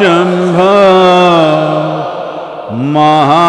शंभो महा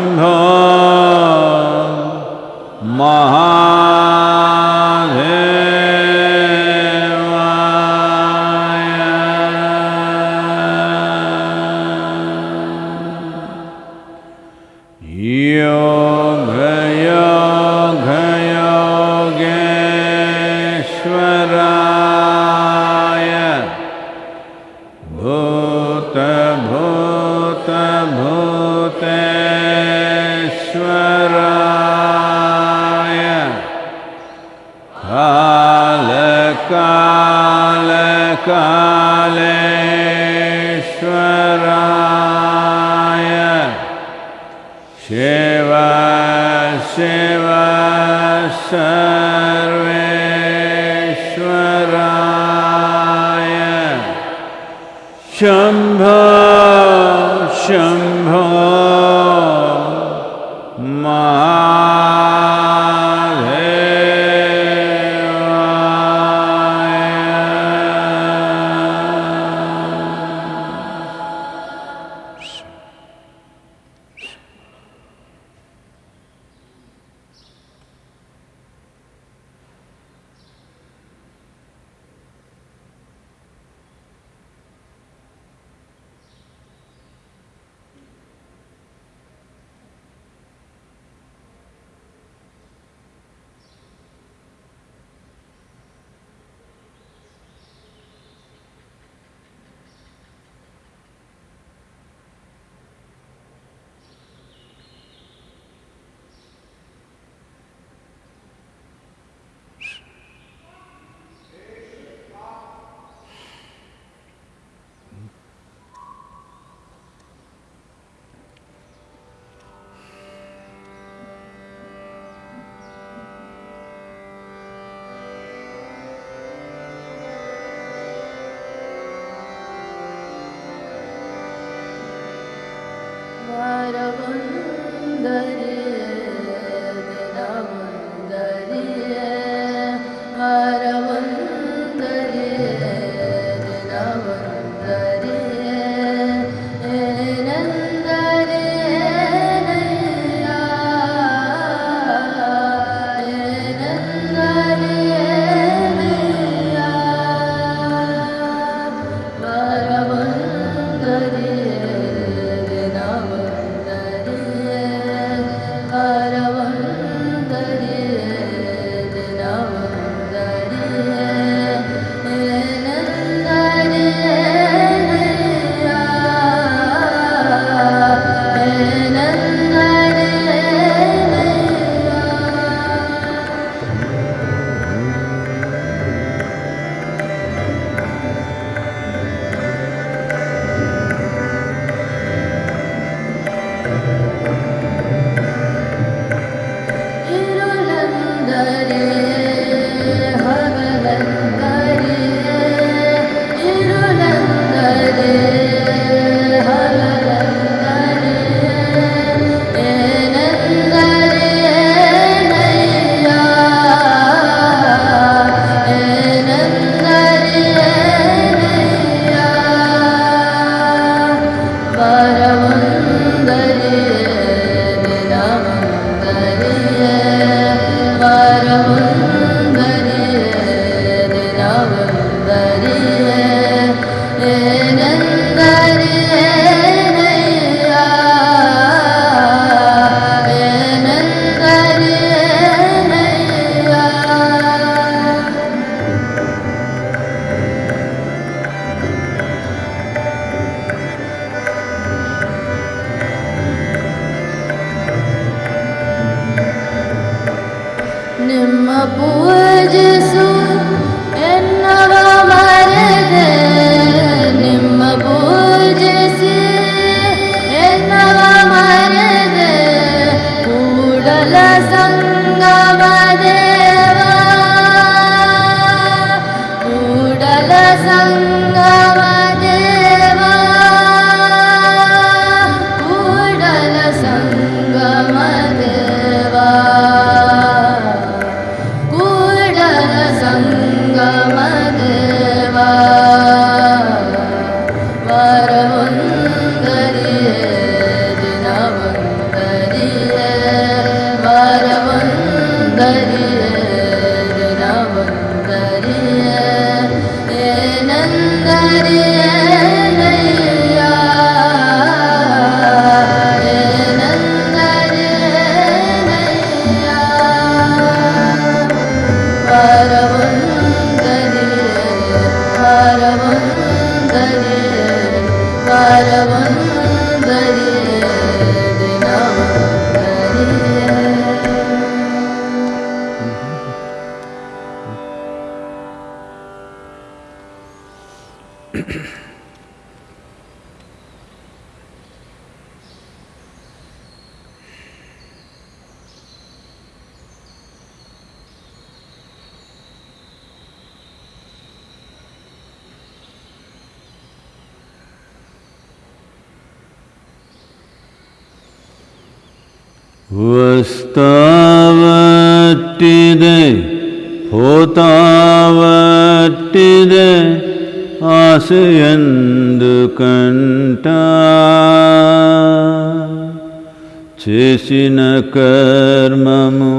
చేసిన కర్మము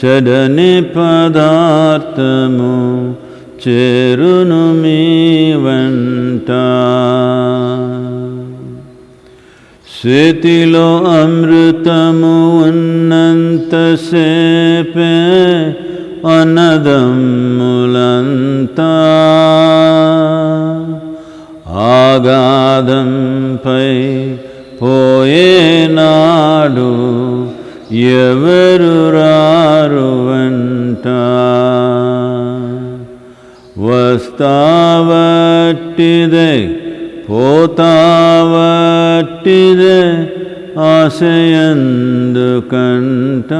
చెడని పదార్థము చేరును మీ వంట शेतिलो అమృతము ఉన్నంతసేపే मुलन्ता ఆగాధంపై పోయేనాడు ఎవరు రారు వెంట వస్తావట్టిదే పోతావట్టిదే ఆశయందు కంట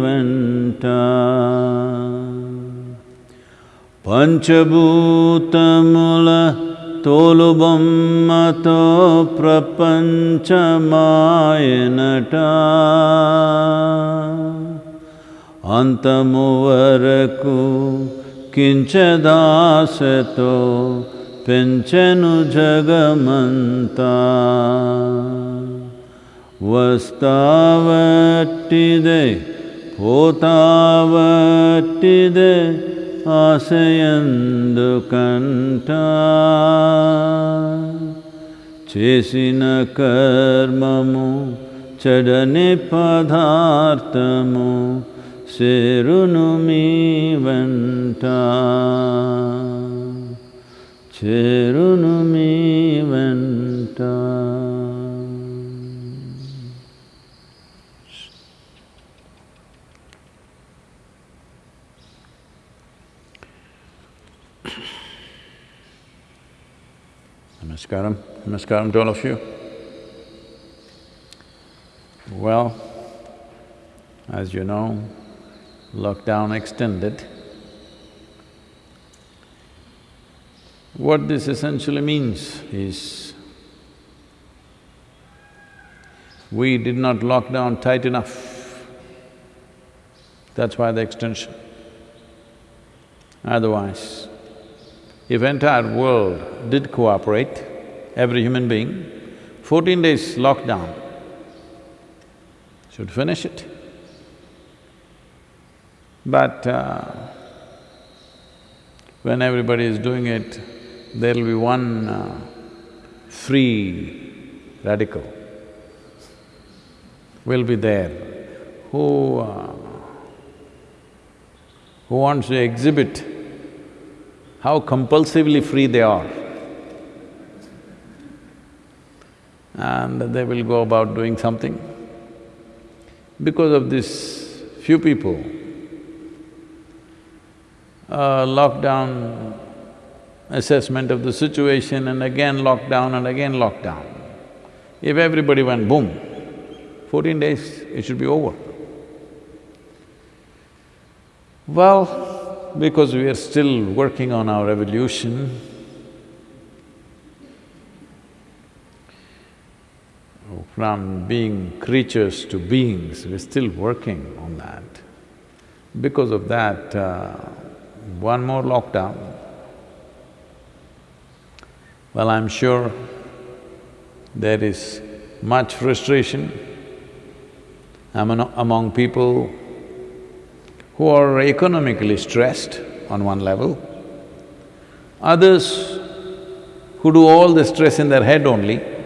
వెంట पञ्चभूतमुलुबतो प्रपञ्चमाय नट अन्तर किञ्चदासतो पञ्चमन्त वस्तादे पोताव ఆశయందు కంట చేసిన కర్మము చెడని పదార్థము చేరును మీ వెంట చేరును Namaskaram. Namaskaram to all of you. Well, as you know, lockdown extended. What this essentially means is we did not lock down tight enough. That's why the extension. Otherwise, if entire world did cooperate, every human being, fourteen days lockdown should finish it. But uh, when everybody is doing it, there'll be one uh, free radical will be there who… Uh, who wants to exhibit how compulsively free they are. And they will go about doing something. Because of this few people uh, lockdown assessment of the situation and again lockdown and again lockdown. If everybody went boom, fourteen days, it should be over. Well, because we are still working on our evolution, from being creatures to beings, we're still working on that. Because of that, uh, one more lockdown, well, I'm sure there is much frustration among, among people who are economically stressed on one level, others who do all the stress in their head only,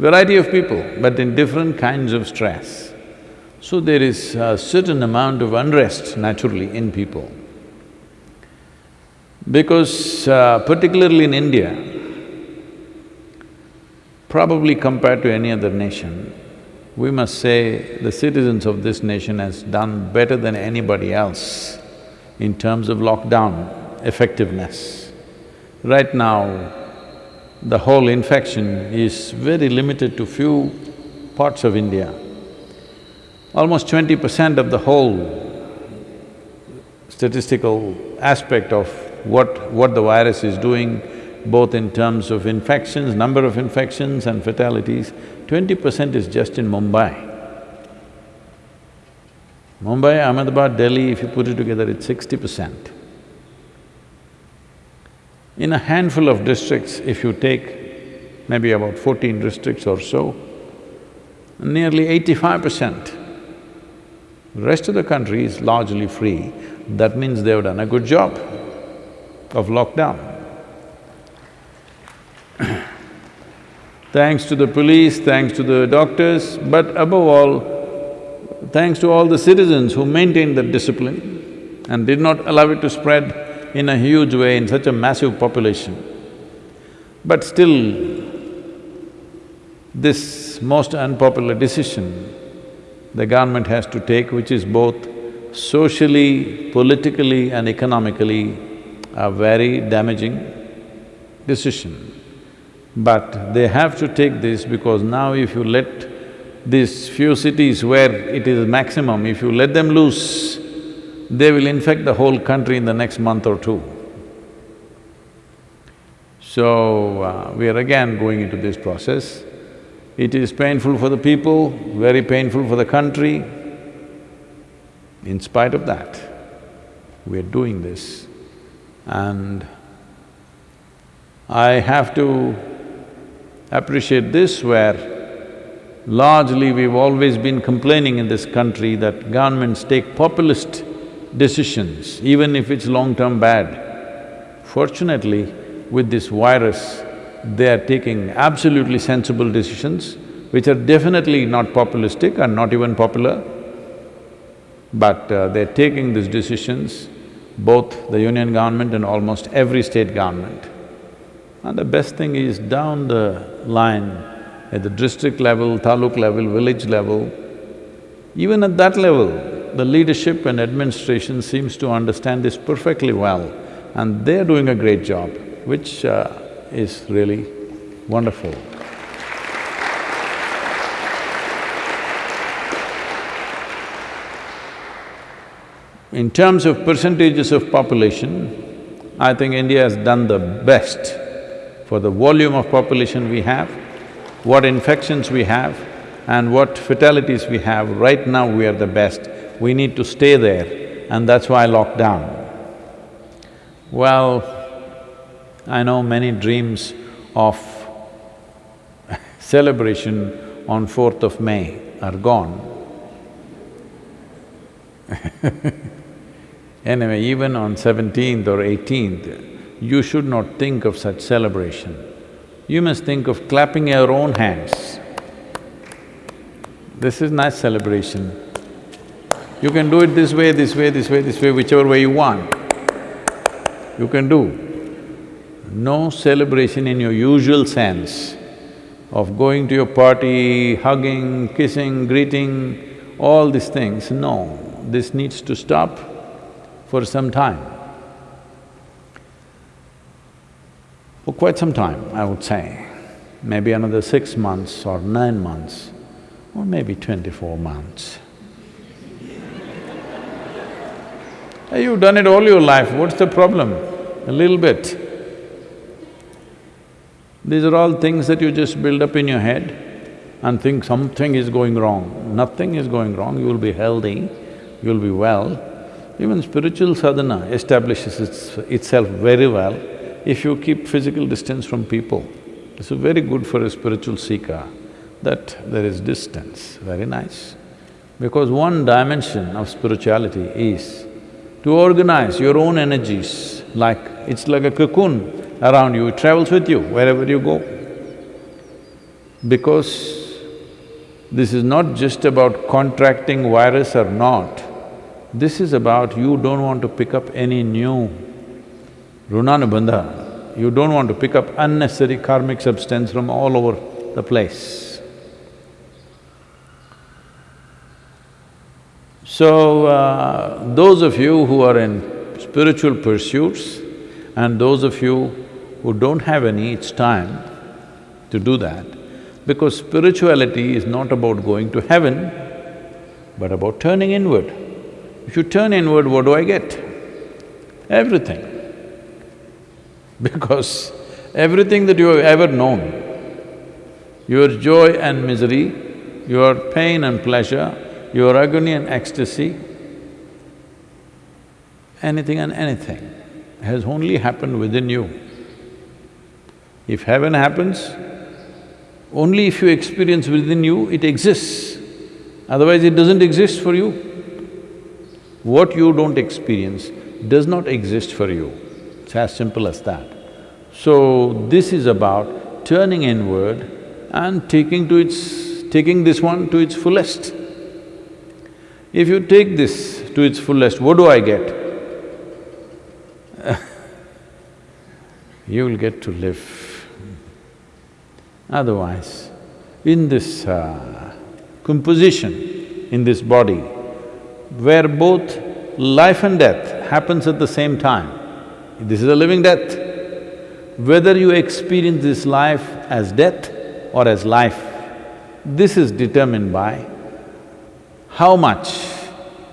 variety of people, but in different kinds of stress. So there is a certain amount of unrest naturally in people. Because uh, particularly in India, probably compared to any other nation, we must say the citizens of this nation has done better than anybody else in terms of lockdown effectiveness. Right now, the whole infection is very limited to few parts of India. Almost twenty percent of the whole statistical aspect of what… what the virus is doing, both in terms of infections, number of infections and fatalities, twenty percent is just in Mumbai. Mumbai, Ahmedabad, Delhi, if you put it together, it's sixty percent. In a handful of districts, if you take maybe about fourteen districts or so, nearly eighty-five percent. Rest of the country is largely free, that means they've done a good job of lockdown. thanks to the police, thanks to the doctors, but above all, thanks to all the citizens who maintained that discipline and did not allow it to spread in a huge way in such a massive population. But still, this most unpopular decision the government has to take, which is both socially, politically and economically a very damaging decision. But they have to take this because now if you let these few cities where it is maximum, if you let them loose, they will infect the whole country in the next month or two. So, uh, we are again going into this process. It is painful for the people, very painful for the country. In spite of that, we are doing this. And I have to appreciate this where largely we've always been complaining in this country that governments take populist decisions, even if it's long-term bad. Fortunately, with this virus, they are taking absolutely sensible decisions, which are definitely not populistic and not even popular, but uh, they're taking these decisions, both the union government and almost every state government. And the best thing is down the line, at the district level, taluk level, village level, even at that level, the leadership and administration seems to understand this perfectly well and they're doing a great job, which uh, is really wonderful. In terms of percentages of population, I think India has done the best for the volume of population we have, what infections we have and what fatalities we have, right now we are the best we need to stay there and that's why lockdown. Well, I know many dreams of celebration on 4th of May are gone. anyway, even on 17th or 18th, you should not think of such celebration. You must think of clapping your own hands. This is nice celebration. You can do it this way, this way, this way, this way, whichever way you want, you can do. No celebration in your usual sense of going to your party, hugging, kissing, greeting, all these things, no. This needs to stop for some time. For quite some time, I would say, maybe another six months or nine months, or maybe twenty-four months. You've done it all your life, what's the problem? A little bit. These are all things that you just build up in your head and think something is going wrong. Nothing is going wrong, you will be healthy, you will be well. Even spiritual sadhana establishes its, itself very well if you keep physical distance from people. This is very good for a spiritual seeker, that there is distance, very nice. Because one dimension of spirituality is to organize your own energies, like it's like a cocoon around you, it travels with you wherever you go. Because this is not just about contracting virus or not, this is about you don't want to pick up any new runanubandha, you don't want to pick up unnecessary karmic substance from all over the place. So, uh, those of you who are in spiritual pursuits and those of you who don't have any, it's time to do that. Because spirituality is not about going to heaven, but about turning inward. If you turn inward, what do I get? Everything. Because everything that you have ever known, your joy and misery, your pain and pleasure, your agony and ecstasy, anything and anything has only happened within you. If heaven happens, only if you experience within you, it exists, otherwise it doesn't exist for you. What you don't experience does not exist for you, it's as simple as that. So, this is about turning inward and taking to its… taking this one to its fullest. If you take this to its fullest, what do I get? you will get to live. Otherwise, in this uh, composition, in this body, where both life and death happens at the same time, this is a living death. Whether you experience this life as death or as life, this is determined by how much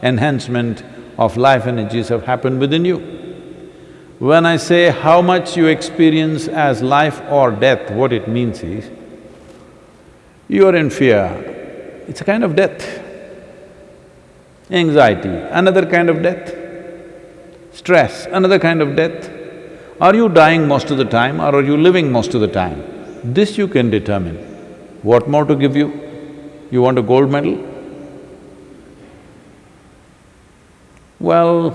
enhancement of life energies have happened within you. When I say how much you experience as life or death, what it means is, you are in fear, it's a kind of death. Anxiety, another kind of death. Stress, another kind of death. Are you dying most of the time or are you living most of the time? This you can determine. What more to give you? You want a gold medal? Well,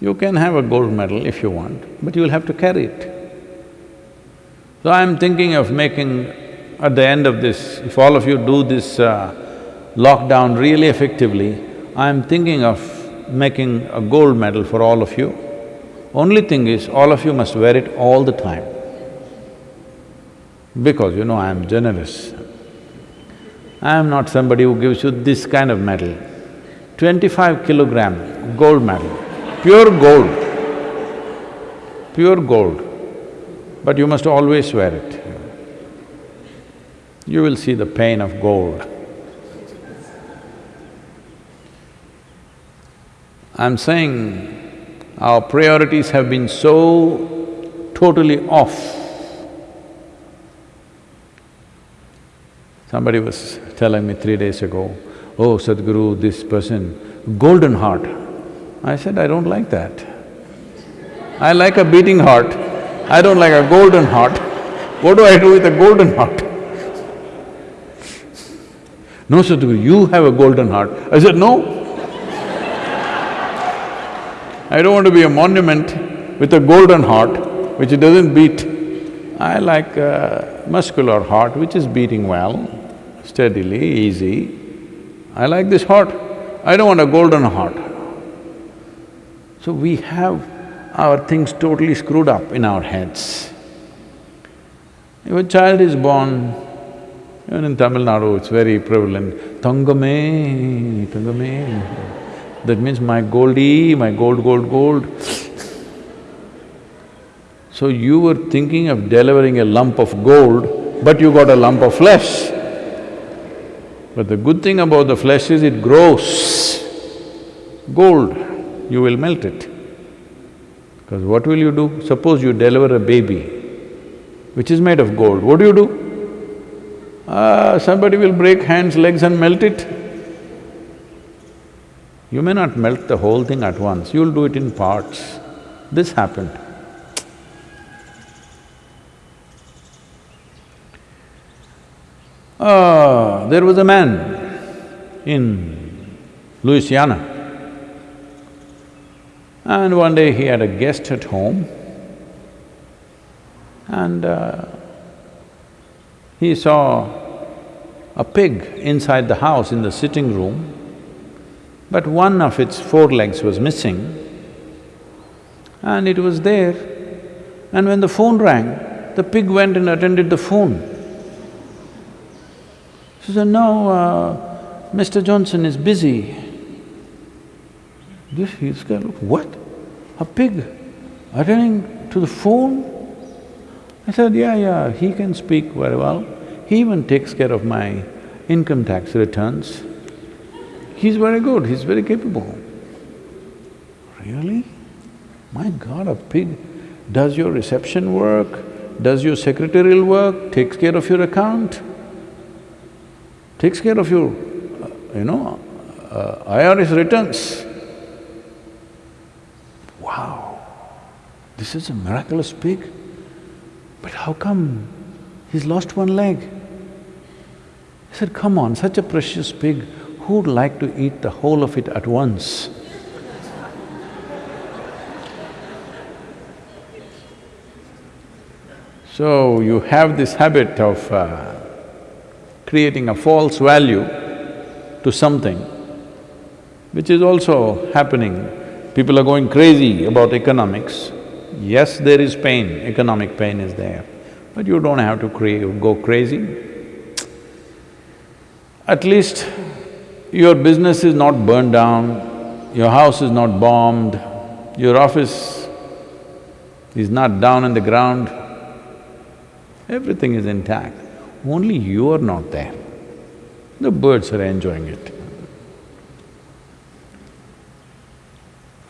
you can have a gold medal if you want, but you'll have to carry it. So I'm thinking of making, at the end of this, if all of you do this uh, lockdown really effectively, I'm thinking of making a gold medal for all of you. Only thing is, all of you must wear it all the time. Because you know I am generous. I am not somebody who gives you this kind of medal. Twenty-five kilogram gold medal, pure gold, pure gold, but you must always wear it. You will see the pain of gold. I'm saying our priorities have been so totally off. Somebody was telling me three days ago, oh Sadhguru, this person, golden heart. I said, I don't like that. I like a beating heart, I don't like a golden heart. What do I do with a golden heart? No, Sadhguru, you have a golden heart. I said, no. I don't want to be a monument with a golden heart which doesn't beat. I like a muscular heart which is beating well, steadily, easy. I like this heart. I don't want a golden heart. So we have our things totally screwed up in our heads. If a child is born, Even in Tamil Nadu, it's very prevalent, Tangame, Tangame. That means my goldie, my gold, gold, gold. So you were thinking of delivering a lump of gold, but you got a lump of flesh. But the good thing about the flesh is it grows. Gold, you will melt it. Because what will you do? Suppose you deliver a baby, which is made of gold, what do you do? Ah, somebody will break hands, legs and melt it. You may not melt the whole thing at once, you'll do it in parts. This happened. Ah, there was a man in Louisiana. And one day he had a guest at home and uh, he saw a pig inside the house in the sitting room, but one of its four legs was missing and it was there. And when the phone rang, the pig went and attended the phone. She said, no, uh, Mr. Johnson is busy. This, he's kind of, what? A pig attending to the phone? I said, yeah, yeah, he can speak very well. He even takes care of my income tax returns. He's very good, he's very capable. Really? My God, a pig does your reception work, does your secretarial work, takes care of your account takes care of your, you know, uh, IRS returns. Wow, this is a miraculous pig. But how come he's lost one leg? He said, come on, such a precious pig, who'd like to eat the whole of it at once? so, you have this habit of uh, creating a false value to something, which is also happening. People are going crazy about economics. Yes, there is pain, economic pain is there, but you don't have to go crazy. At least your business is not burned down, your house is not bombed, your office is not down in the ground, everything is intact only you are not there. The birds are enjoying it.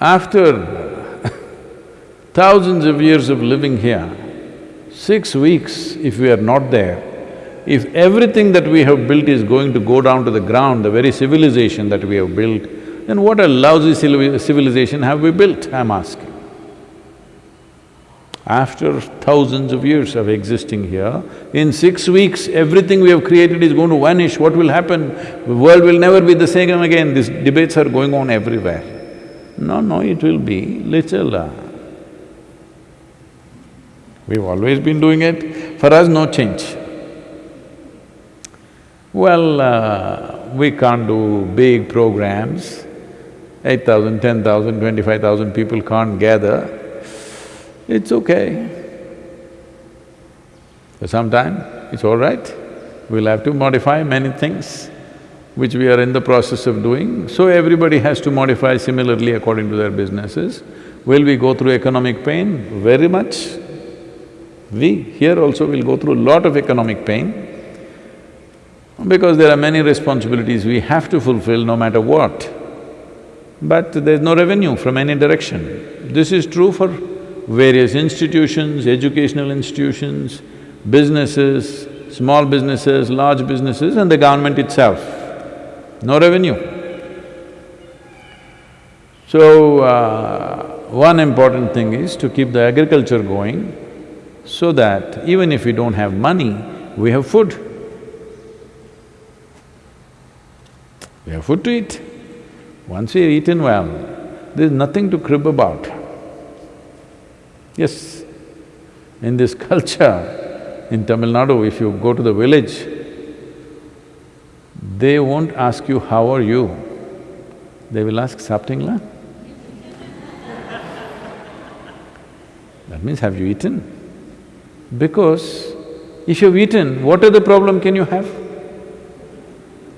After thousands of years of living here, six weeks if we are not there, if everything that we have built is going to go down to the ground, the very civilization that we have built, then what a lousy civilization have we built, I'm asking. After thousands of years of existing here, in six weeks, everything we have created is going to vanish, what will happen? The world will never be the same again, these debates are going on everywhere. No, no, it will be little… Uh, we've always been doing it, for us no change. Well, uh, we can't do big programs, eight thousand, ten thousand, twenty-five thousand people can't gather it's okay. For some time, it's all right. We'll have to modify many things which we are in the process of doing, so everybody has to modify similarly according to their businesses. Will we go through economic pain? Very much. We here also will go through a lot of economic pain because there are many responsibilities we have to fulfill no matter what. But there's no revenue from any direction. This is true for various institutions, educational institutions, businesses, small businesses, large businesses and the government itself. No revenue. So, uh, one important thing is to keep the agriculture going so that even if we don't have money, we have food. We have food to eat. Once we've eaten well, there's nothing to crib about. Yes, in this culture, in Tamil Nadu, if you go to the village, they won't ask you, how are you? They will ask, Saptingla? that means, have you eaten? Because if you've eaten, what other problem can you have?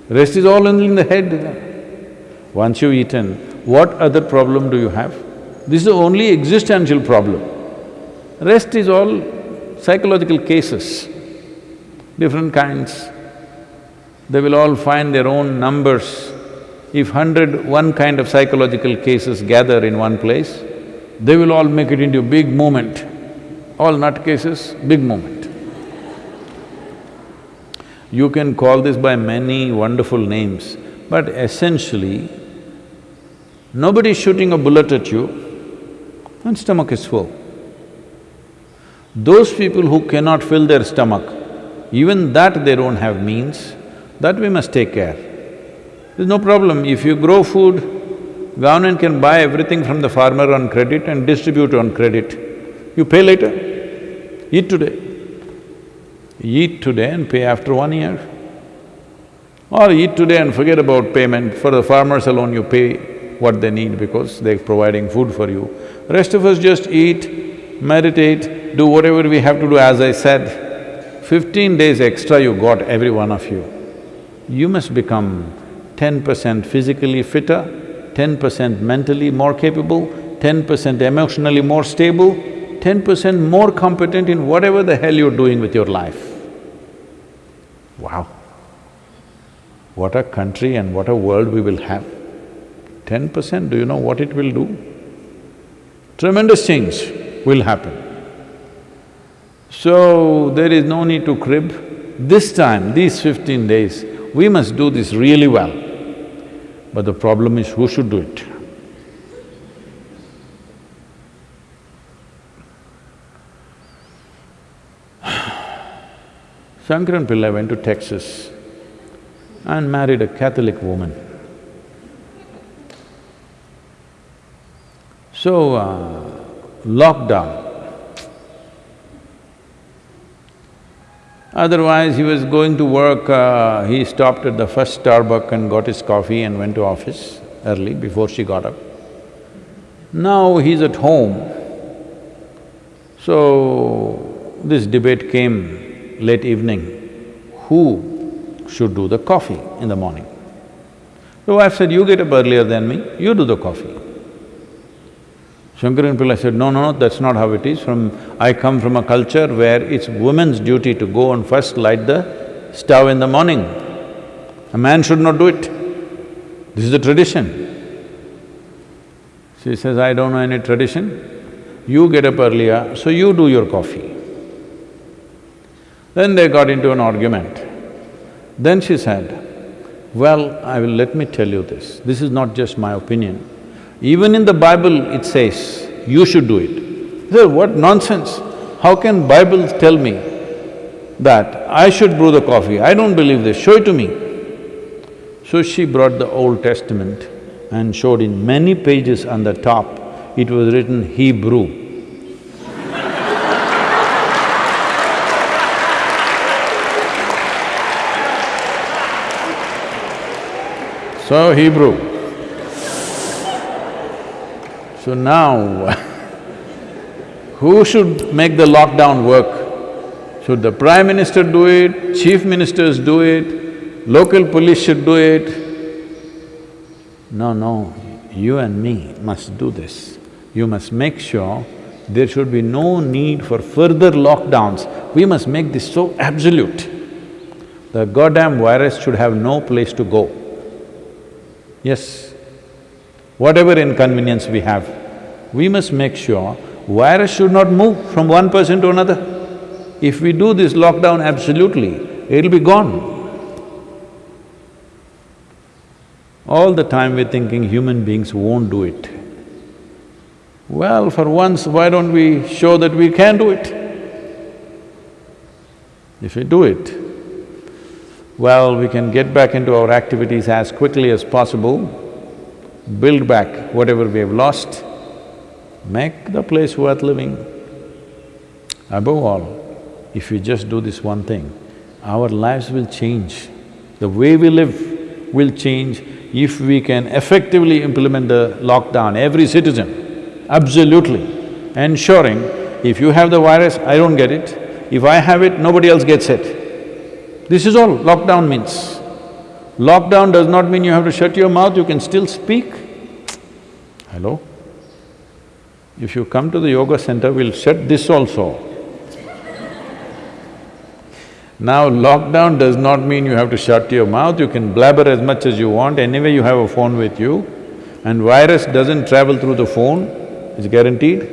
Rest is all in the head. Once you've eaten, what other problem do you have? This is the only existential problem. Rest is all psychological cases, different kinds. They will all find their own numbers. If hundred, one kind of psychological cases gather in one place, they will all make it into a big movement. All nut cases, big movement. You can call this by many wonderful names, but essentially, nobody is shooting a bullet at you and stomach is full. Those people who cannot fill their stomach, even that they don't have means, that we must take care. There's no problem, if you grow food, government can buy everything from the farmer on credit and distribute on credit. You pay later, eat today. Eat today and pay after one year. Or eat today and forget about payment, for the farmers alone you pay what they need because they're providing food for you. Rest of us just eat, meditate, do whatever we have to do as I said. Fifteen days extra you got, every one of you. You must become ten percent physically fitter, ten percent mentally more capable, ten percent emotionally more stable, ten percent more competent in whatever the hell you're doing with your life. Wow! What a country and what a world we will have. Ten percent, do you know what it will do? Tremendous change will happen. So, there is no need to crib. This time, these fifteen days, we must do this really well. But the problem is who should do it? Shankaran Pillai went to Texas and married a Catholic woman. So, uh, lockdown. Otherwise, he was going to work, uh, he stopped at the first Starbucks and got his coffee and went to office early before she got up. Now he's at home. So, this debate came late evening, who should do the coffee in the morning? The wife said, you get up earlier than me, you do the coffee. Shankaran Pillai said, no, no, no, that's not how it is. From… I come from a culture where it's woman's duty to go and first light the stove in the morning. A man should not do it. This is the tradition. She says, I don't know any tradition. You get up earlier, so you do your coffee. Then they got into an argument. Then she said, well, I will… let me tell you this, this is not just my opinion. Even in the Bible it says, you should do it. Said, what nonsense! How can Bible tell me that I should brew the coffee? I don't believe this, show it to me. So she brought the Old Testament and showed in many pages on the top, it was written Hebrew. So Hebrew. So now, who should make the lockdown work? Should the prime minister do it, chief ministers do it, local police should do it? No, no, you and me must do this. You must make sure there should be no need for further lockdowns. We must make this so absolute. The goddamn virus should have no place to go. Yes, whatever inconvenience we have, we must make sure virus should not move from one person to another. If we do this lockdown absolutely, it'll be gone. All the time we're thinking human beings won't do it. Well, for once, why don't we show that we can do it? If we do it, well, we can get back into our activities as quickly as possible, build back whatever we have lost, make the place worth living. Above all, if we just do this one thing, our lives will change. The way we live will change if we can effectively implement the lockdown, every citizen, absolutely, ensuring if you have the virus, I don't get it, if I have it, nobody else gets it. This is all lockdown means. Lockdown does not mean you have to shut your mouth, you can still speak. Hello? If you come to the yoga center, we'll shut this also. Now, lockdown does not mean you have to shut your mouth, you can blabber as much as you want, anyway you have a phone with you, and virus doesn't travel through the phone, it's guaranteed.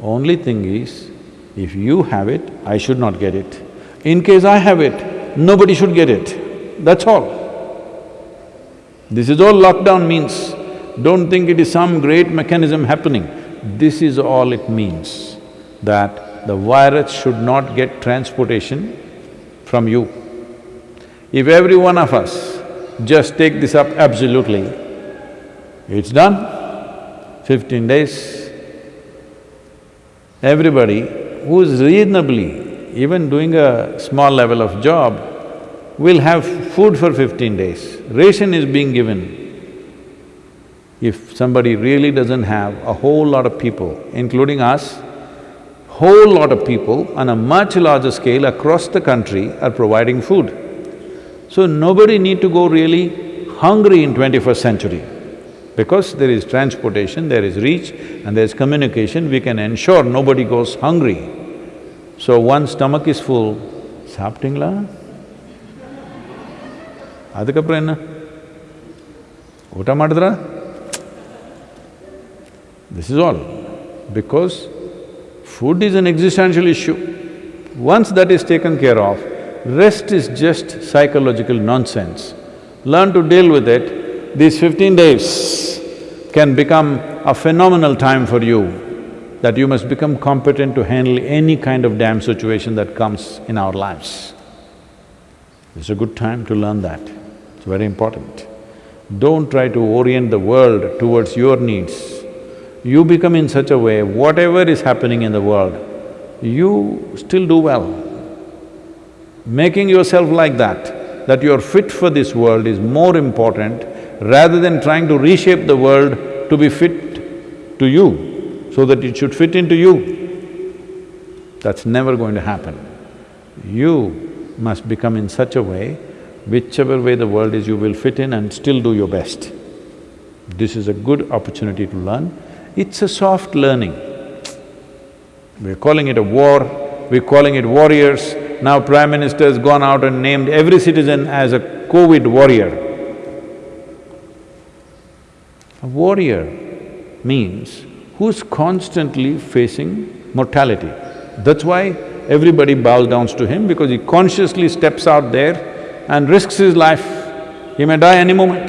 Only thing is, if you have it, I should not get it. In case I have it, nobody should get it, that's all. This is all lockdown means. Don't think it is some great mechanism happening. This is all it means, that the virus should not get transportation from you. If every one of us just take this up absolutely, it's done, fifteen days. Everybody who is reasonably even doing a small level of job we'll have food for fifteen days. Ration is being given. If somebody really doesn't have a whole lot of people, including us, whole lot of people on a much larger scale across the country are providing food. So nobody need to go really hungry in twenty-first century. Because there is transportation, there is reach and there is communication, we can ensure nobody goes hungry. So one stomach is full, saptingla, அதுக்கப்புறம் என்ன ಊಟ ಮಾಡಿದ್ರಾ This is all. Because Food is an existential issue. Once that is taken care of, rest is just psychological nonsense. Learn to deal with it. These fifteen days can become a phenomenal time for you, that you must become competent to handle any kind of damn situation that comes in our lives. It's a good time to learn that, it's very important. Don't try to orient the world towards your needs you become in such a way, whatever is happening in the world, you still do well. Making yourself like that, that you're fit for this world is more important rather than trying to reshape the world to be fit to you, so that it should fit into you. That's never going to happen. You must become in such a way, whichever way the world is, you will fit in and still do your best. This is a good opportunity to learn. It's a soft learning. We're calling it a war, we're calling it warriors. Now Prime Minister has gone out and named every citizen as a COVID warrior. A warrior means who's constantly facing mortality. That's why everybody bows down to him because he consciously steps out there and risks his life. He may die any moment.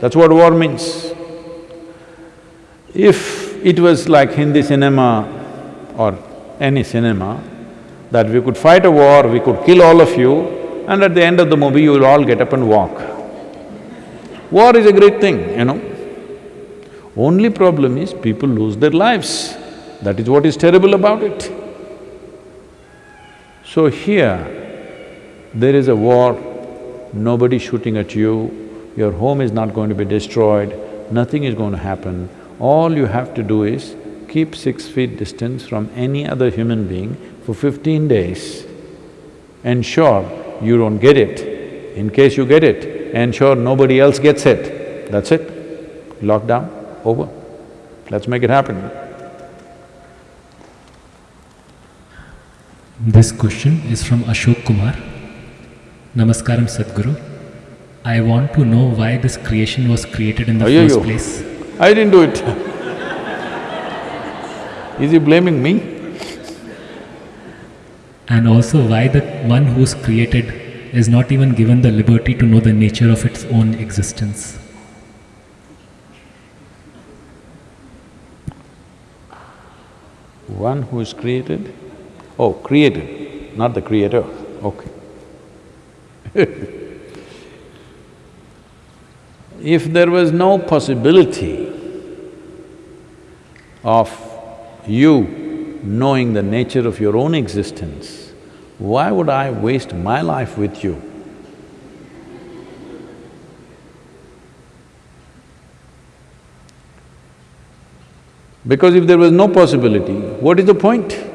That's what war means. If it was like Hindi cinema or any cinema, that we could fight a war, we could kill all of you, and at the end of the movie you will all get up and walk. War is a great thing, you know. Only problem is people lose their lives. That is what is terrible about it. So here, there is a war, nobody shooting at you, your home is not going to be destroyed, nothing is going to happen. All you have to do is keep six feet distance from any other human being for fifteen days. Ensure you don't get it. In case you get it, ensure nobody else gets it. That's it. Lockdown, over. Let's make it happen. This question is from Ashok Kumar. Namaskaram Sadhguru. I want to know why this creation was created in the first place. I didn't do it. Is he blaming me? And also why the one who's created is not even given the liberty to know the nature of its own existence. One who is created? Oh, created, not the creator, okay. if there was no possibility of you knowing the nature of your own existence, why would I waste my life with you? Because if there was no possibility, what is the point?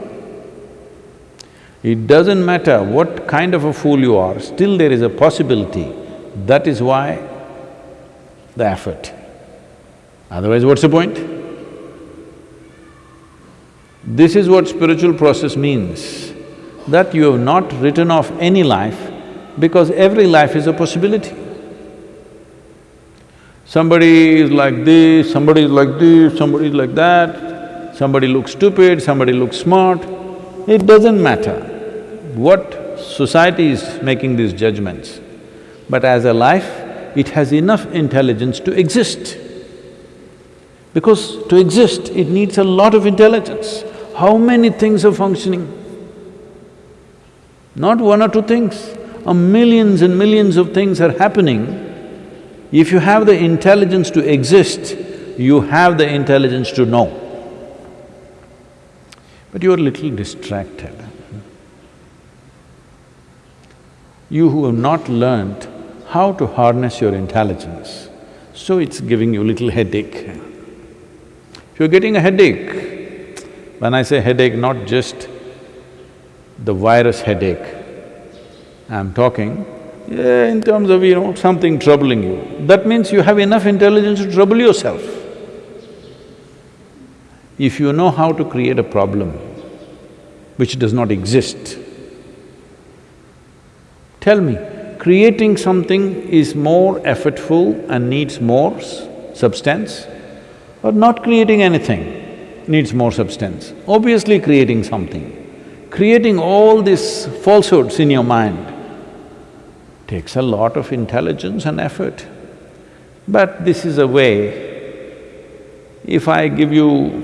It doesn't matter what kind of a fool you are, still there is a possibility That is why the effort. Otherwise, what's the point? This is what spiritual process means, that you have not written off any life because every life is a possibility. Somebody is like this, somebody is like this, somebody is like that, somebody looks stupid, somebody looks smart, it doesn't matter what society is making these judgments. But as a life, it has enough intelligence to exist. Because to exist, it needs a lot of intelligence. How many things are functioning? Not one or two things, a millions and millions of things are happening. If you have the intelligence to exist, you have the intelligence to know. But you're a little distracted. You who have not learned how to harness your intelligence, so it's giving you little headache. If you're getting a headache, when I say headache, not just the virus headache, I'm talking yeah, in terms of, you know, something troubling you. That means you have enough intelligence to trouble yourself. If you know how to create a problem which does not exist, tell me, creating something is more effortful and needs more substance or not creating anything needs more substance? Obviously creating something. Creating all these falsehoods in your mind takes a lot of intelligence and effort. But this is a way, if I give you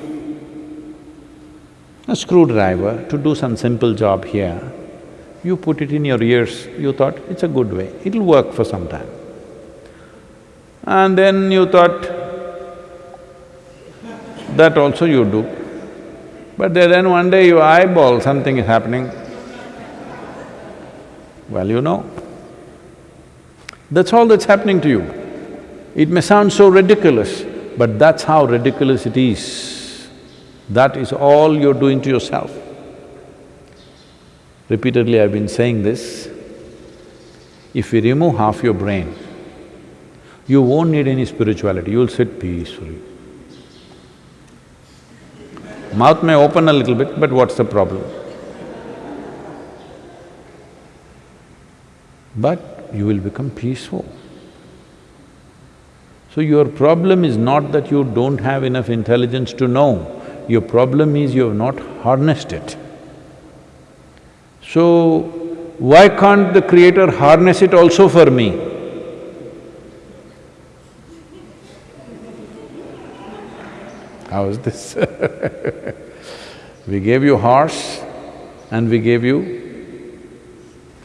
a screwdriver to do some simple job here, you put it in your ears, you thought, it's a good way, it'll work for some time. And then you thought, that also you do. But then one day you eyeball something is happening, well, you know. That's all that's happening to you. It may sound so ridiculous, but that's how ridiculous it is. That is all you're doing to yourself. Repeatedly I've been saying this, if we remove half your brain, you won't need any spirituality, you'll sit peacefully. Mouth may open a little bit, but what's the problem? But you will become peaceful. So your problem is not that you don't have enough intelligence to know, your problem is you have not harnessed it. So, why can't the creator harness it also for me? How is this? we gave you a horse and we gave you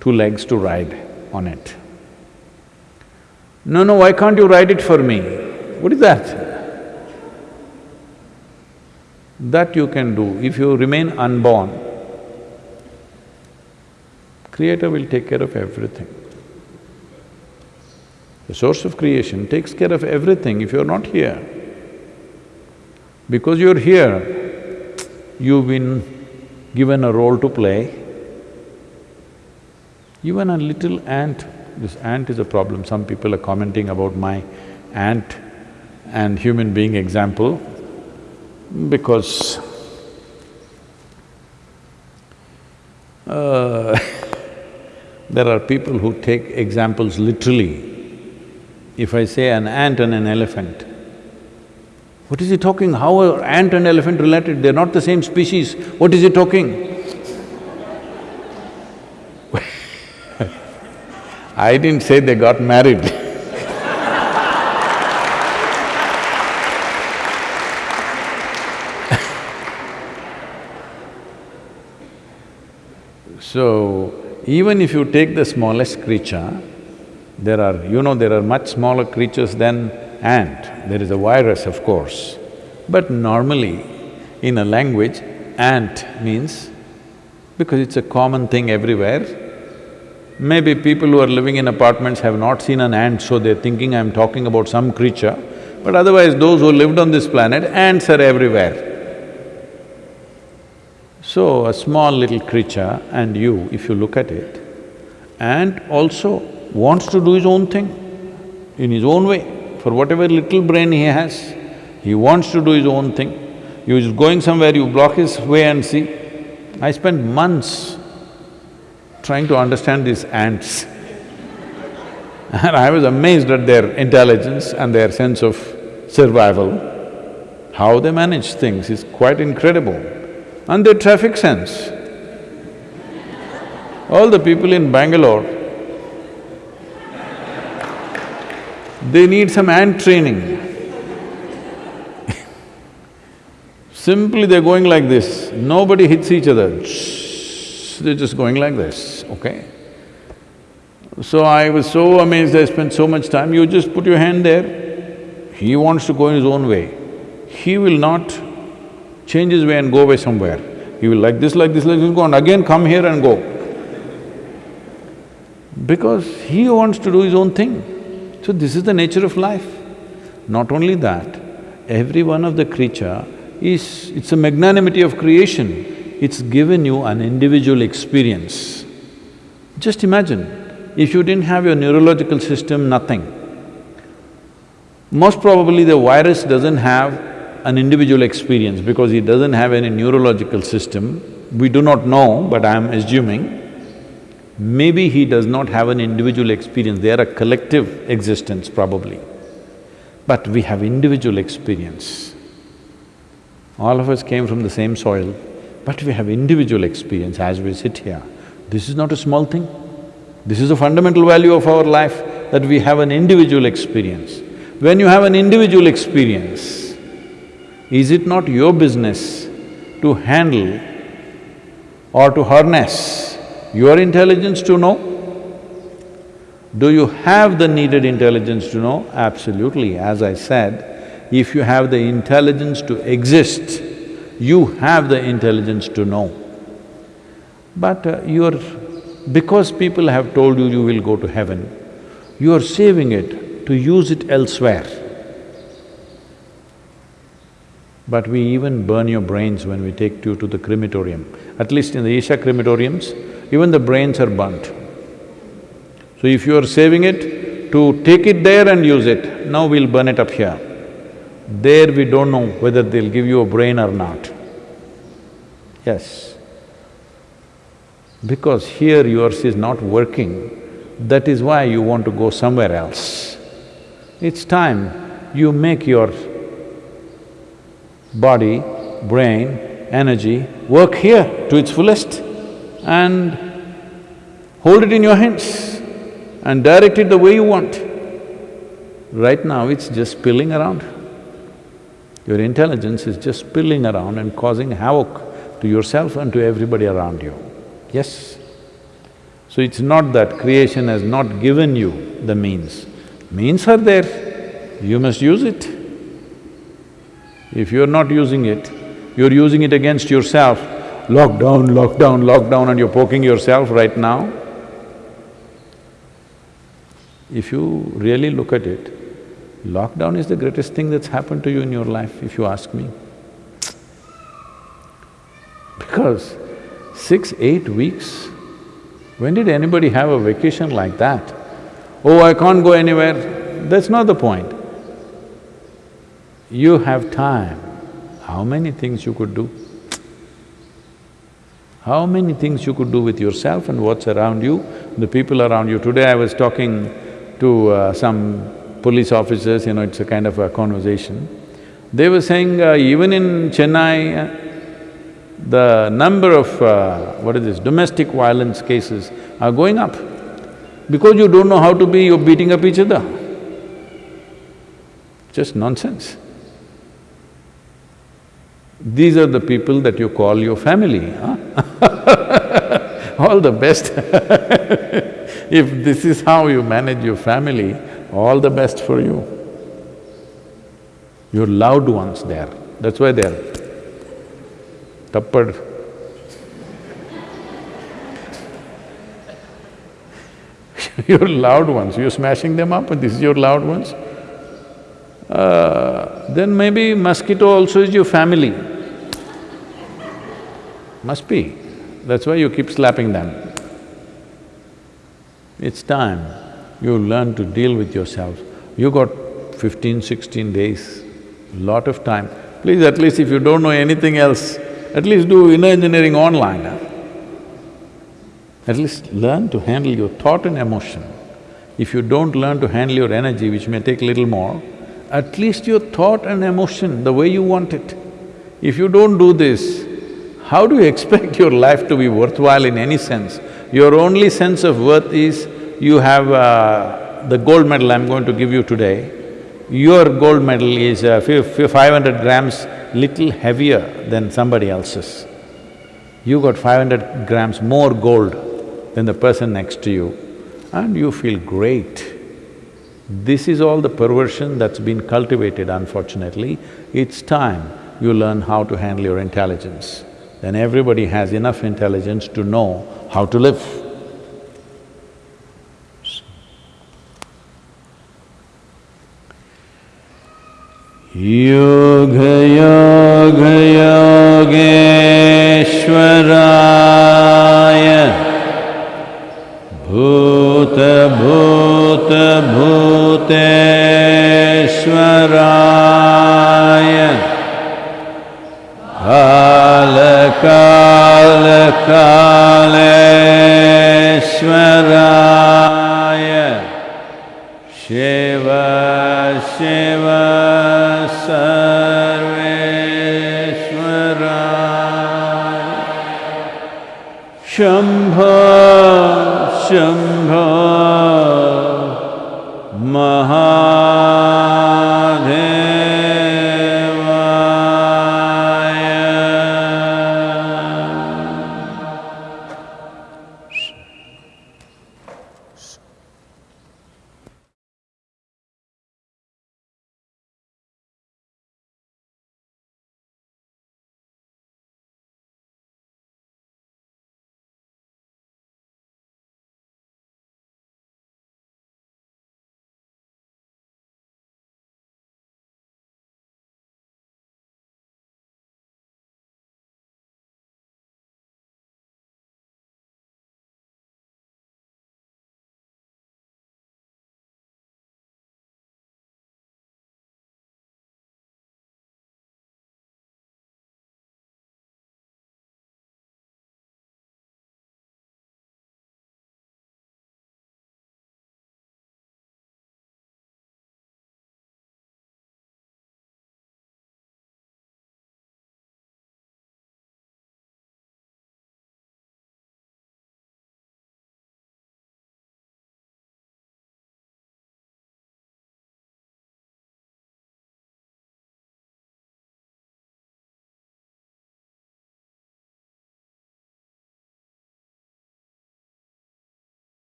two legs to ride on it. No, no, why can't you ride it for me? What is that? That you can do if you remain unborn. Creator will take care of everything. The source of creation takes care of everything if you're not here. Because you're here, you've been given a role to play. Even a little ant, this ant is a problem, some people are commenting about my ant and human being example because uh, there are people who take examples literally. If I say an ant and an elephant, what is he talking? How are ant and elephant related? They're not the same species. What is he talking? I didn't say they got married So, even if you take the smallest creature, there are… you know, there are much smaller creatures than ant. There is a virus, of course. But normally, in a language, ant means, because it's a common thing everywhere, maybe people who are living in apartments have not seen an ant, so they're thinking I'm talking about some creature, but otherwise those who lived on this planet, ants are everywhere. So, a small little creature and you, if you look at it, ant also wants to do his own thing in his own way. For whatever little brain he has, he wants to do his own thing. He's going somewhere, you block his way and see. I spent months trying to understand these ants. and I was amazed at their intelligence and their sense of survival. How they manage things is quite incredible. And their traffic sense. All the people in Bangalore, they need some ant training. Simply they're going like this, nobody hits each other, they're just going like this, okay? So I was so amazed, I spent so much time, you just put your hand there, he wants to go his own way. He will not change his way and go away somewhere. He will like this, like this, like this, go and again come here and go. Because he wants to do his own thing. So this is the nature of life. Not only that, every one of the creature is… it's a magnanimity of creation. It's given you an individual experience. Just imagine, if you didn't have your neurological system, nothing. Most probably the virus doesn't have an individual experience because he doesn't have any neurological system. We do not know, but I'm assuming. Maybe he does not have an individual experience, they are a collective existence probably. But we have individual experience. All of us came from the same soil, but we have individual experience as we sit here. This is not a small thing. This is a fundamental value of our life, that we have an individual experience. When you have an individual experience, is it not your business to handle or to harness your intelligence to know? Do you have the needed intelligence to know? Absolutely, as I said, if you have the intelligence to exist, you have the intelligence to know. But uh, you're… because people have told you you will go to heaven, you are saving it to use it elsewhere. But we even burn your brains when we take you to the crematorium. At least in the Isha crematoriums, even the brains are burnt. So if you are saving it to take it there and use it, now we'll burn it up here. There we don't know whether they'll give you a brain or not. Yes. Because here yours is not working, that is why you want to go somewhere else. It's time you make your body, brain, energy work here to its fullest and hold it in your hands and direct it the way you want. Right now it's just spilling around. Your intelligence is just spilling around and causing havoc to yourself and to everybody around you. Yes? So it's not that creation has not given you the means. Means are there, you must use it. If you're not using it, you're using it against yourself, lockdown, lockdown, lockdown and you're poking yourself right now. If you really look at it, lockdown is the greatest thing that's happened to you in your life, if you ask me. Because six, eight weeks, when did anybody have a vacation like that? Oh, I can't go anywhere, that's not the point. You have time, how many things you could do? How many things you could do with yourself and what's around you, the people around you. Today I was talking to uh, some police officers, you know, it's a kind of a conversation. They were saying uh, even in Chennai, uh, the number of, uh, what is this, domestic violence cases are going up. Because you don't know how to be, you're beating up each other. Just nonsense. These are the people that you call your family, huh? All the best If this is how you manage your family, all the best for you. Your loved ones there, that's why they're tappad. your loved ones, you're smashing them up and this is your loved ones. Uh, then maybe mosquito also is your family. Must be. That's why you keep slapping them. It's time you learn to deal with yourself. You got 15, 16 days, lot of time. Please, at least if you don't know anything else, at least do inner engineering online. huh? At least learn to handle your thought and emotion. If you don't learn to handle your energy, which may take little more, at least your thought and emotion, the way you want it. If you don't do this, how do you expect your life to be worthwhile in any sense? Your only sense of worth is you have uh, the gold medal I'm going to give you today. Your gold medal is uh, five hundred grams, little heavier than somebody else's. You got five hundred grams more gold than the person next to you and you feel great. This is all the perversion that's been cultivated unfortunately. It's time you learn how to handle your intelligence. Then everybody has enough intelligence to know how to live. Yoga yoga योगेश्वराय भूत भूत भूतेश्वराय। काल काल कालेश्वराय। शिव शिव सर्वेश्वराय। शम्भ शम्भ महा